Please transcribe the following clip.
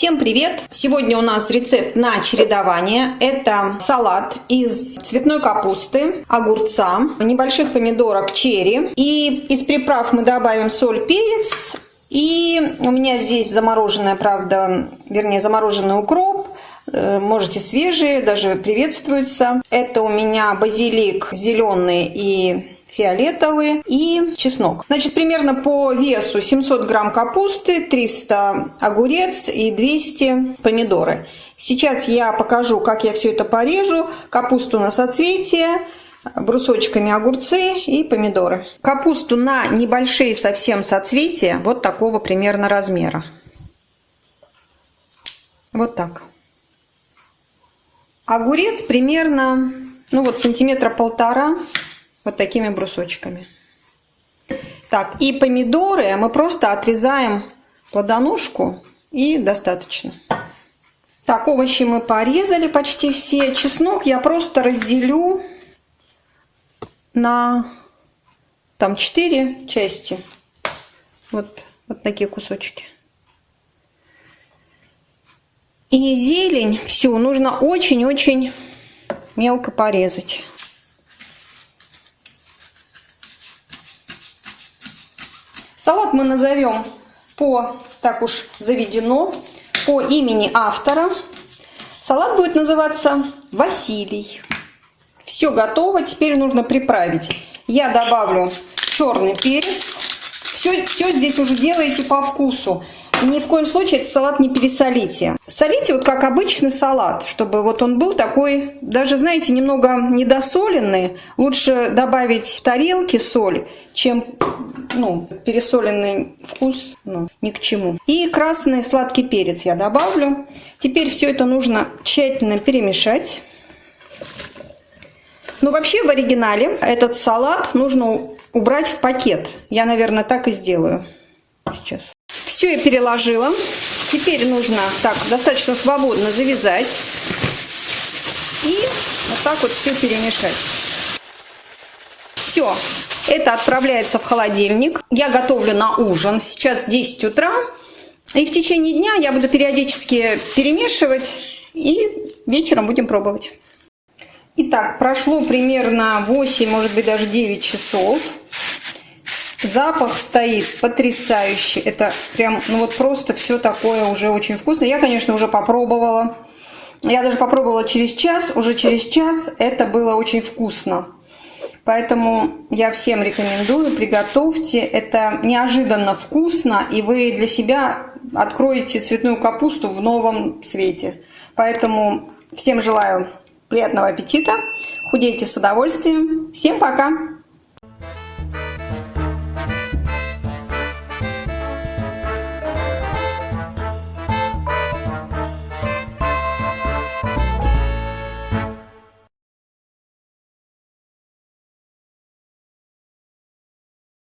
Всем привет! Сегодня у нас рецепт на чередование. Это салат из цветной капусты, огурца, небольших помидорок черри. И из приправ мы добавим соль, перец. И у меня здесь замороженная, правда, вернее замороженный укроп, э, можете свежие, даже приветствуются. Это у меня базилик зеленый и фиолетовый и чеснок. Значит, примерно по весу 700 грамм капусты, 300 огурец и 200 помидоры. Сейчас я покажу, как я все это порежу. Капусту на соцветие, брусочками огурцы и помидоры. Капусту на небольшие совсем соцветия, вот такого примерно размера. Вот так. Огурец примерно, ну вот сантиметра полтора вот такими брусочками. Так, и помидоры мы просто отрезаем плодоножку и достаточно. Так, овощи мы порезали почти все. Чеснок я просто разделю на там 4 части. Вот, вот такие кусочки. И зелень всю нужно очень-очень мелко порезать. Салат мы назовем по, так уж заведено, по имени автора. Салат будет называться Василий. Все готово, теперь нужно приправить. Я добавлю черный перец. Все, все здесь уже делаете по вкусу. Ни в коем случае этот салат не пересолите. Солите вот как обычный салат, чтобы вот он был такой, даже, знаете, немного недосоленный. Лучше добавить в тарелке соль, чем ну, пересоленный вкус ну, ни к чему. И красный сладкий перец я добавлю. Теперь все это нужно тщательно перемешать. Ну, вообще в оригинале этот салат нужно убрать в пакет. Я, наверное, так и сделаю сейчас. Все я переложила. Теперь нужно так достаточно свободно завязать. И вот так вот все перемешать. Все, это отправляется в холодильник. Я готовлю на ужин. Сейчас 10 утра. И в течение дня я буду периодически перемешивать. И вечером будем пробовать. Итак, прошло примерно 8, может быть даже 9 часов. Запах стоит потрясающий. Это прям, ну вот просто все такое уже очень вкусно. Я, конечно, уже попробовала. Я даже попробовала через час. Уже через час это было очень вкусно. Поэтому я всем рекомендую, приготовьте. Это неожиданно вкусно, и вы для себя откроете цветную капусту в новом свете. Поэтому всем желаю приятного аппетита, худейте с удовольствием. Всем пока!